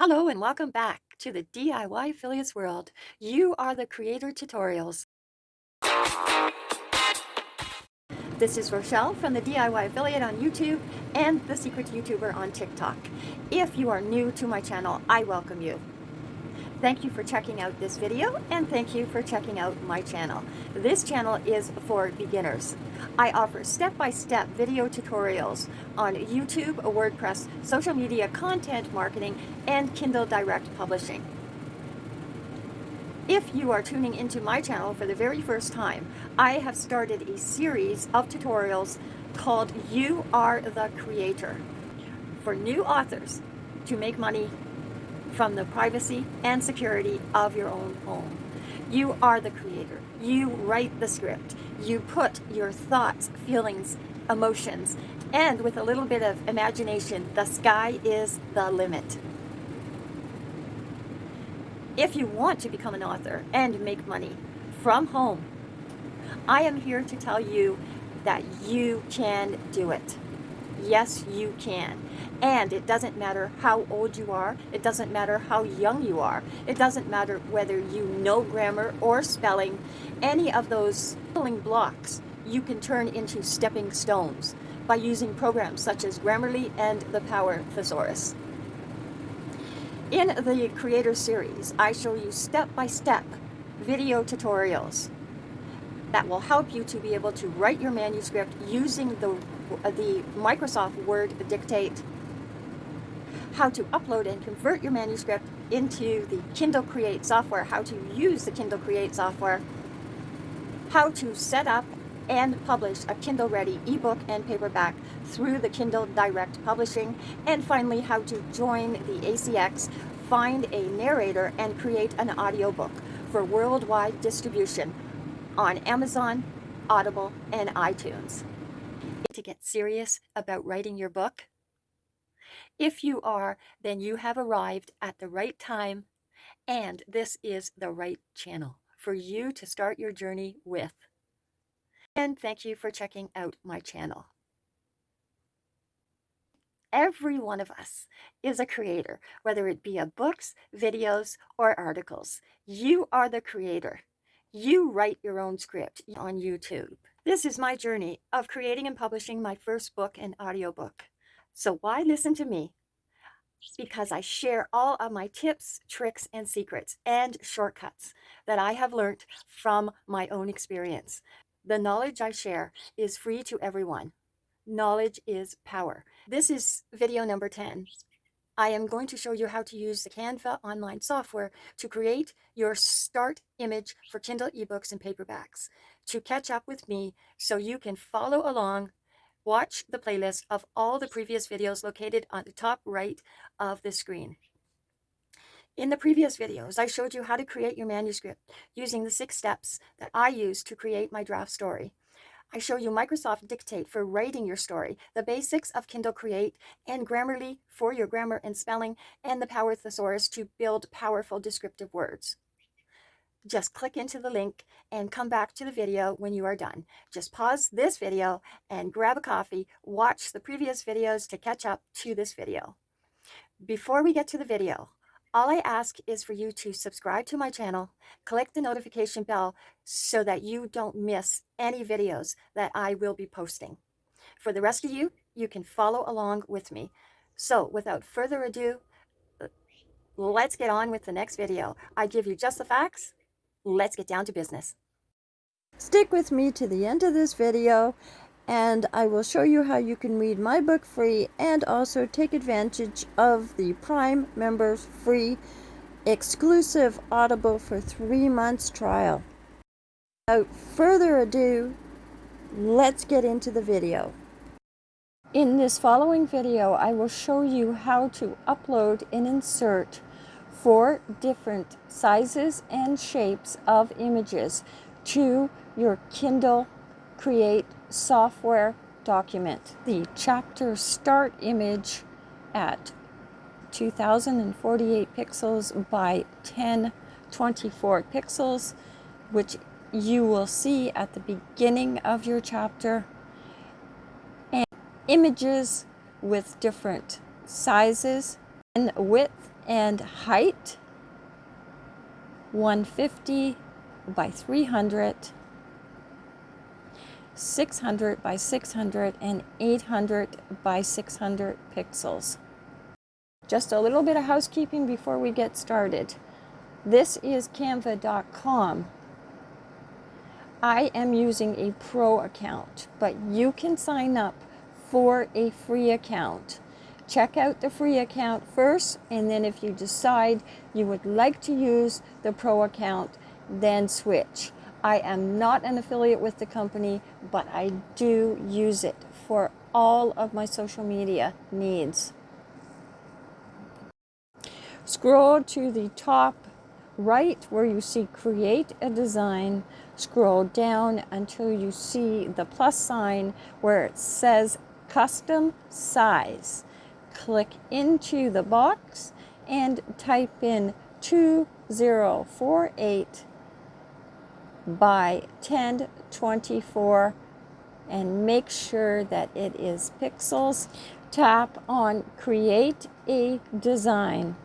Hello and welcome back to the DIY Affiliates World. You are the Creator Tutorials. This is Rochelle from the DIY Affiliate on YouTube and the Secret YouTuber on TikTok. If you are new to my channel, I welcome you. Thank you for checking out this video and thank you for checking out my channel. This channel is for beginners. I offer step-by-step -step video tutorials on YouTube, WordPress, social media content marketing, and Kindle Direct Publishing. If you are tuning into my channel for the very first time, I have started a series of tutorials called You Are the Creator for new authors to make money from the privacy and security of your own home. You are the creator. You write the script. You put your thoughts, feelings, emotions, and with a little bit of imagination, the sky is the limit. If you want to become an author and make money from home, I am here to tell you that you can do it. Yes, you can. And it doesn't matter how old you are. It doesn't matter how young you are. It doesn't matter whether you know grammar or spelling. Any of those spelling blocks you can turn into stepping stones by using programs such as Grammarly and the Power Thesaurus. In the Creator Series, I show you step-by-step -step video tutorials that will help you to be able to write your manuscript using the, Uh, the Microsoft Word Dictate how to upload and convert your manuscript into the Kindle Create software, how to use the Kindle Create software, how to set up and publish a Kindle Ready ebook and paperback through the Kindle Direct Publishing, and finally how to join the ACX, find a narrator, and create an audiobook for worldwide distribution on Amazon, Audible, and iTunes. To get serious about writing your book, if you are, then you have arrived at the right time and this is the right channel for you to start your journey with. And thank you for checking out my channel. Every one of us is a creator, whether it be of books, videos, or articles. You are the creator. You write your own script on YouTube. This is my journey of creating and publishing my first book and audiobook. So why listen to me? Because I share all of my tips, tricks, and secrets and shortcuts that I have learned from my own experience. The knowledge I share is free to everyone. Knowledge is power. This is video number 10. I am going to show you how to use the Canva online software to create your start image for Kindle ebooks and paperbacks to catch up with me so you can follow along Watch the playlist of all the previous videos located on the top right of the screen. In the previous videos, I showed you how to create your manuscript using the six steps that I use to create my draft story. I show you Microsoft Dictate for writing your story, the basics of Kindle Create, and Grammarly for your grammar and spelling, and the Power Thesaurus to build powerful descriptive words. Just click into the link and come back to the video when you are done. Just pause this video and grab a coffee, watch the previous videos to catch up to this video. Before we get to the video, all I ask is for you to subscribe to my channel, click the notification bell so that you don't miss any videos that I will be posting. For the rest of you, you can follow along with me. So without further ado, let's get on with the next video. I give you just the facts let's get down to business. Stick with me to the end of this video and I will show you how you can read my book free and also take advantage of the Prime members free exclusive Audible for three months trial. Without further ado, let's get into the video. In this following video, I will show you how to upload and insert four different sizes and shapes of images to your Kindle Create software document. The chapter start image at 2048 pixels by 1024 pixels, which you will see at the beginning of your chapter, and images with different sizes and width and height 150 by 300 600 by 600 and 800 by 600 pixels. Just a little bit of housekeeping before we get started. This is canva.com. I am using a pro account, but you can sign up for a free account. Check out the free account first, and then if you decide you would like to use the pro account, then switch. I am not an affiliate with the company, but I do use it for all of my social media needs. Scroll to the top right where you see create a design. Scroll down until you see the plus sign where it says custom size. Click into the box and type in 2048 by 1024 and make sure that it is pixels. Tap on create a design.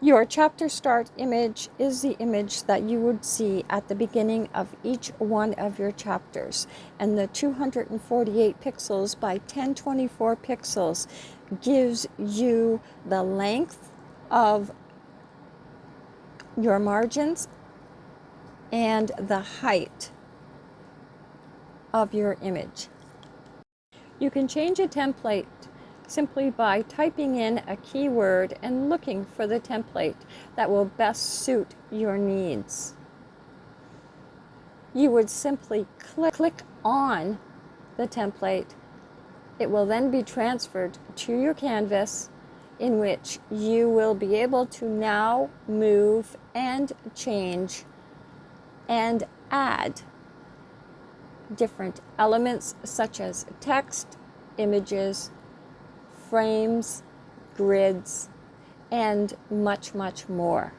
Your chapter start image is the image that you would see at the beginning of each one of your chapters. And the 248 pixels by 1024 pixels gives you the length of your margins and the height of your image. You can change a template simply by typing in a keyword and looking for the template that will best suit your needs. You would simply click, click on the template. It will then be transferred to your canvas in which you will be able to now move and change and add different elements such as text, images, frames, grids, and much, much more.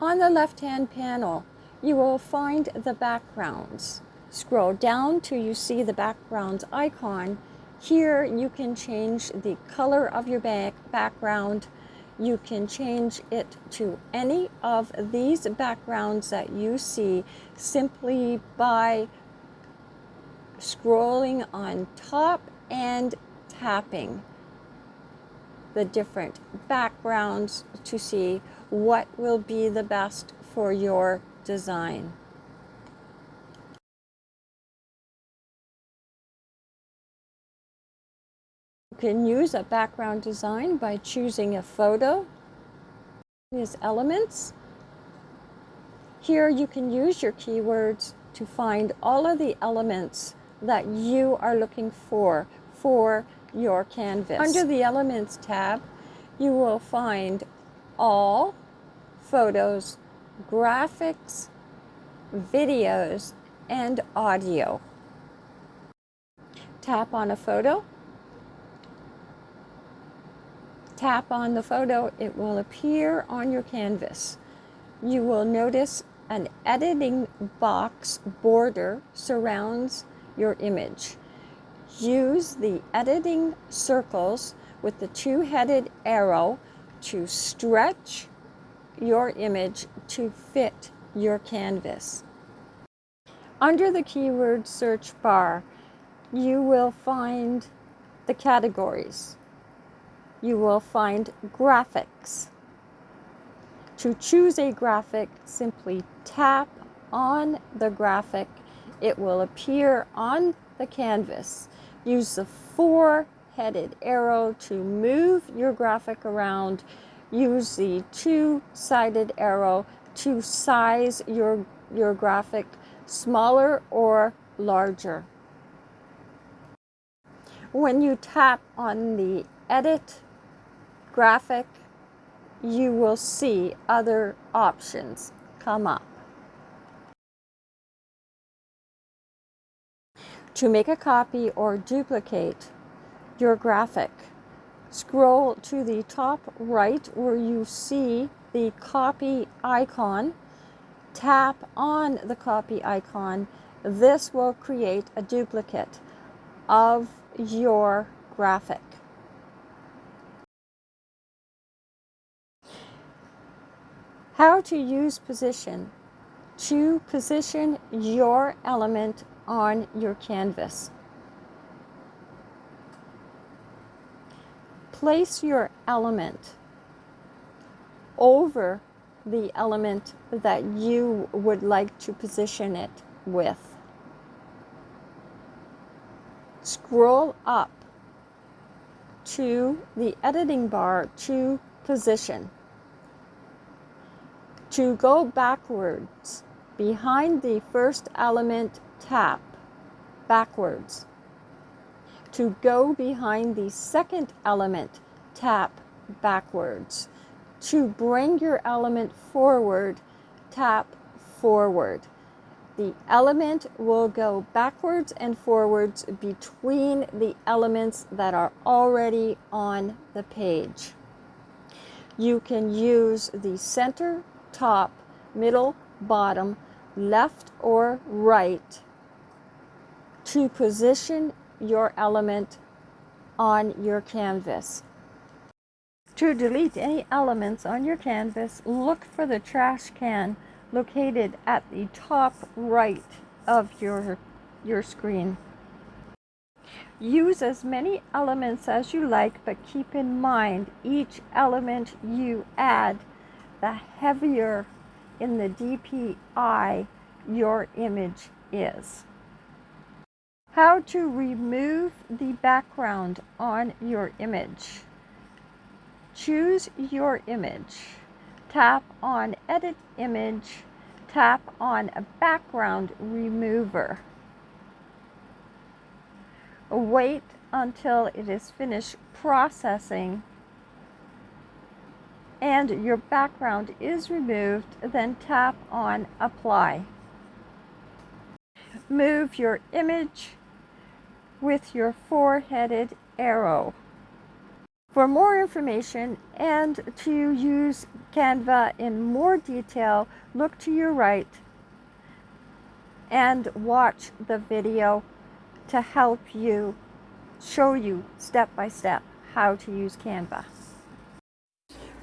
On the left-hand panel, you will find the backgrounds. Scroll down till you see the backgrounds icon. Here you can change the color of your back background. You can change it to any of these backgrounds that you see simply by scrolling on top and tapping the different backgrounds to see what will be the best for your design. You can use a background design by choosing a photo, these elements. Here you can use your keywords to find all of the elements that you are looking for for your canvas. Under the Elements tab, you will find all photos, graphics, videos, and audio. Tap on a photo. Tap on the photo, it will appear on your canvas. You will notice an editing box border surrounds your image. Use the editing circles with the two-headed arrow to stretch your image to fit your canvas. Under the keyword search bar, you will find the categories. You will find graphics. To choose a graphic, simply tap on the graphic. It will appear on the canvas. Use the four-headed arrow to move your graphic around. Use the two-sided arrow to size your, your graphic smaller or larger. When you tap on the edit graphic, you will see other options come up. To make a copy or duplicate your graphic, scroll to the top right where you see the copy icon. Tap on the copy icon. This will create a duplicate of your graphic. How to use position to position your element on your canvas. Place your element over the element that you would like to position it with. Scroll up to the editing bar to position. To go backwards, behind the first element, tap backwards. To go behind the second element, tap backwards. To bring your element forward, tap forward. The element will go backwards and forwards between the elements that are already on the page. You can use the center top, middle, bottom, left or right to position your element on your canvas. To delete any elements on your canvas, look for the trash can located at the top right of your, your screen. Use as many elements as you like, but keep in mind each element you add the heavier in the DPI your image is. How to remove the background on your image. Choose your image. Tap on Edit Image. Tap on a Background Remover. Wait until it is finished processing and your background is removed, then tap on Apply. Move your image with your four-headed arrow. For more information and to use Canva in more detail, look to your right and watch the video to help you show you step by step how to use Canva.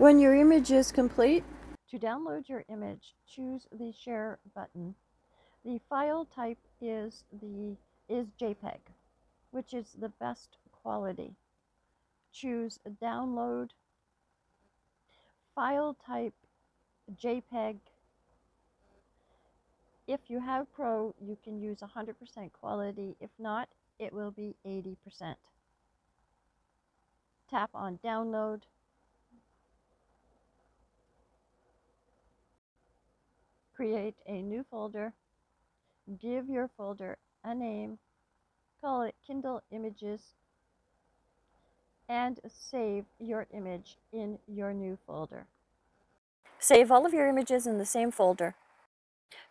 When your image is complete, to download your image, choose the share button. The file type is the is JPEG, which is the best quality. Choose download file type JPEG. If you have Pro, you can use 100% quality. If not, it will be 80%. Tap on download. Create a new folder, give your folder a name, call it Kindle Images, and save your image in your new folder. Save all of your images in the same folder.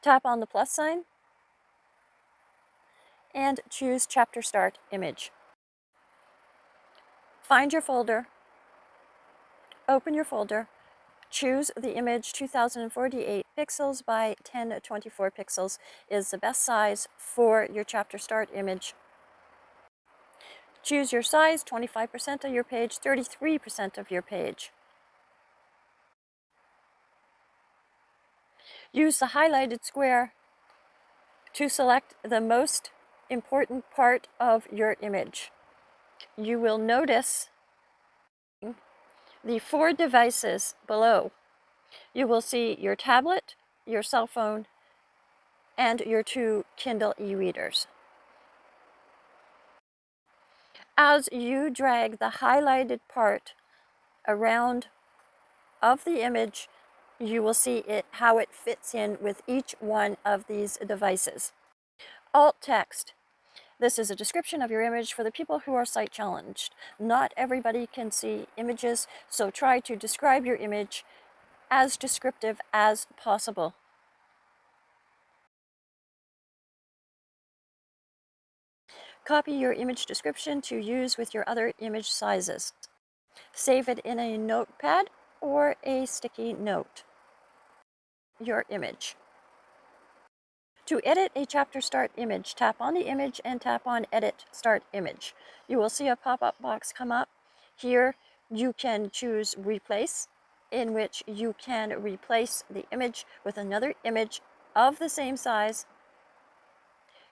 Tap on the plus sign and choose Chapter Start Image. Find your folder, open your folder, Choose the image 2048 pixels by 1024 pixels is the best size for your chapter start image. Choose your size, 25% of your page, 33% of your page. Use the highlighted square to select the most important part of your image. You will notice the four devices below, you will see your tablet, your cell phone, and your two Kindle e-readers. As you drag the highlighted part around of the image, you will see it how it fits in with each one of these devices. Alt text this is a description of your image for the people who are sight challenged. Not everybody can see images, so try to describe your image as descriptive as possible. Copy your image description to use with your other image sizes. Save it in a notepad or a sticky note. Your image. To edit a chapter start image, tap on the image and tap on Edit Start Image. You will see a pop-up box come up. Here you can choose Replace, in which you can replace the image with another image of the same size.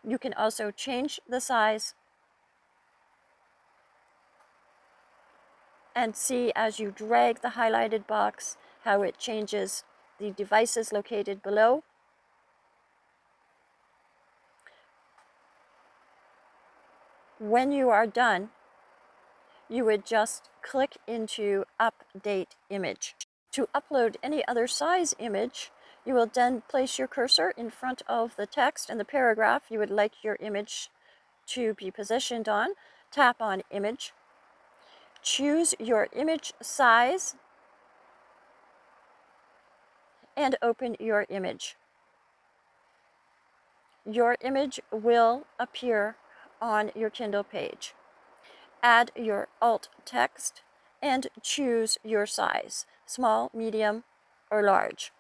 You can also change the size and see as you drag the highlighted box how it changes the devices located below. When you are done, you would just click into Update Image. To upload any other size image, you will then place your cursor in front of the text and the paragraph you would like your image to be positioned on. Tap on Image. Choose your image size and open your image. Your image will appear on your Kindle page. Add your alt text and choose your size, small, medium, or large.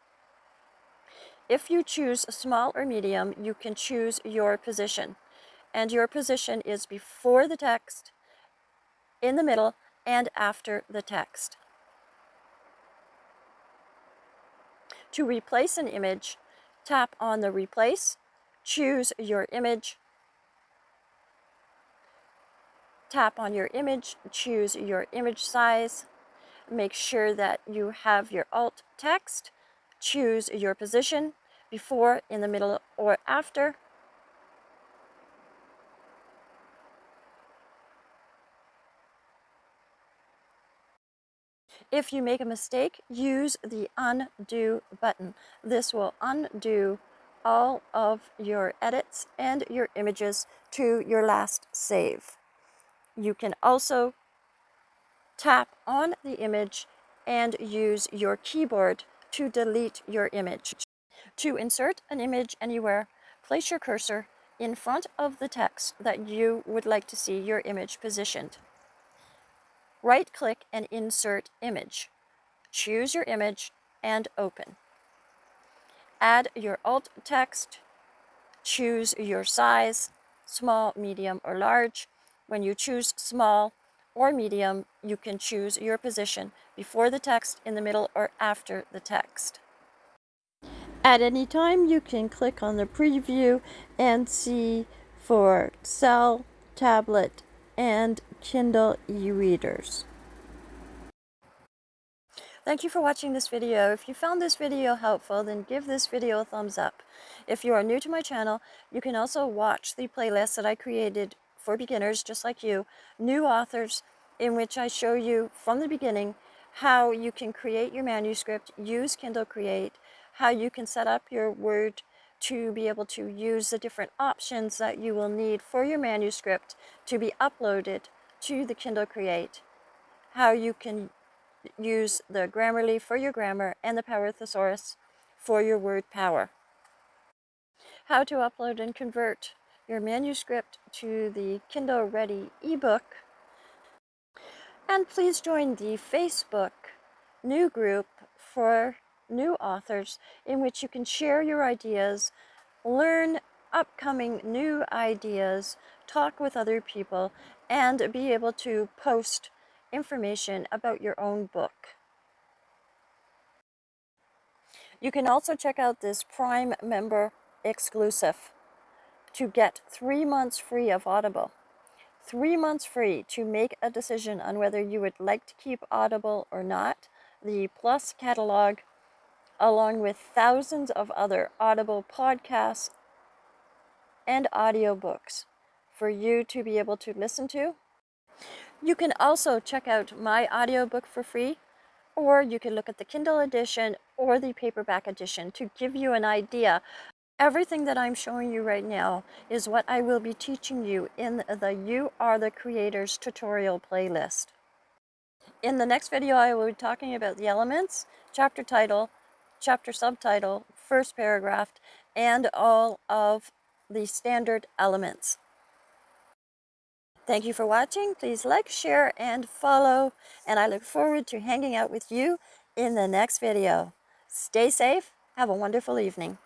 If you choose small or medium, you can choose your position. And your position is before the text, in the middle, and after the text. To replace an image, tap on the Replace, choose your image, tap on your image, choose your image size, make sure that you have your alt text, choose your position, before, in the middle, or after, If you make a mistake, use the undo button. This will undo all of your edits and your images to your last save. You can also tap on the image and use your keyboard to delete your image. To insert an image anywhere, place your cursor in front of the text that you would like to see your image positioned. Right-click and insert image. Choose your image and open. Add your alt text. Choose your size, small, medium, or large. When you choose small or medium, you can choose your position before the text, in the middle, or after the text. At any time, you can click on the preview and see for cell, tablet, and Kindle e-readers. Thank you for watching this video. If you found this video helpful, then give this video a thumbs up. If you are new to my channel, you can also watch the playlist that I created for beginners just like you, new authors, in which I show you from the beginning how you can create your manuscript, use Kindle Create, how you can set up your Word to be able to use the different options that you will need for your manuscript to be uploaded to the Kindle Create, how you can use the Grammarly for your grammar and the Power Thesaurus for your word power. How to upload and convert your manuscript to the Kindle Ready ebook. And please join the Facebook new group for new authors in which you can share your ideas, learn upcoming new ideas, talk with other people, and be able to post information about your own book. You can also check out this Prime member exclusive to get three months free of Audible. Three months free to make a decision on whether you would like to keep Audible or not. The Plus catalog along with thousands of other Audible podcasts and audiobooks for you to be able to listen to. You can also check out my audiobook for free, or you can look at the Kindle edition or the paperback edition to give you an idea. Everything that I'm showing you right now is what I will be teaching you in the You Are the Creators tutorial playlist. In the next video, I will be talking about the elements, chapter title, chapter subtitle, first paragraph, and all of the standard elements. Thank you for watching. Please like, share, and follow. And I look forward to hanging out with you in the next video. Stay safe. Have a wonderful evening.